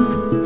you.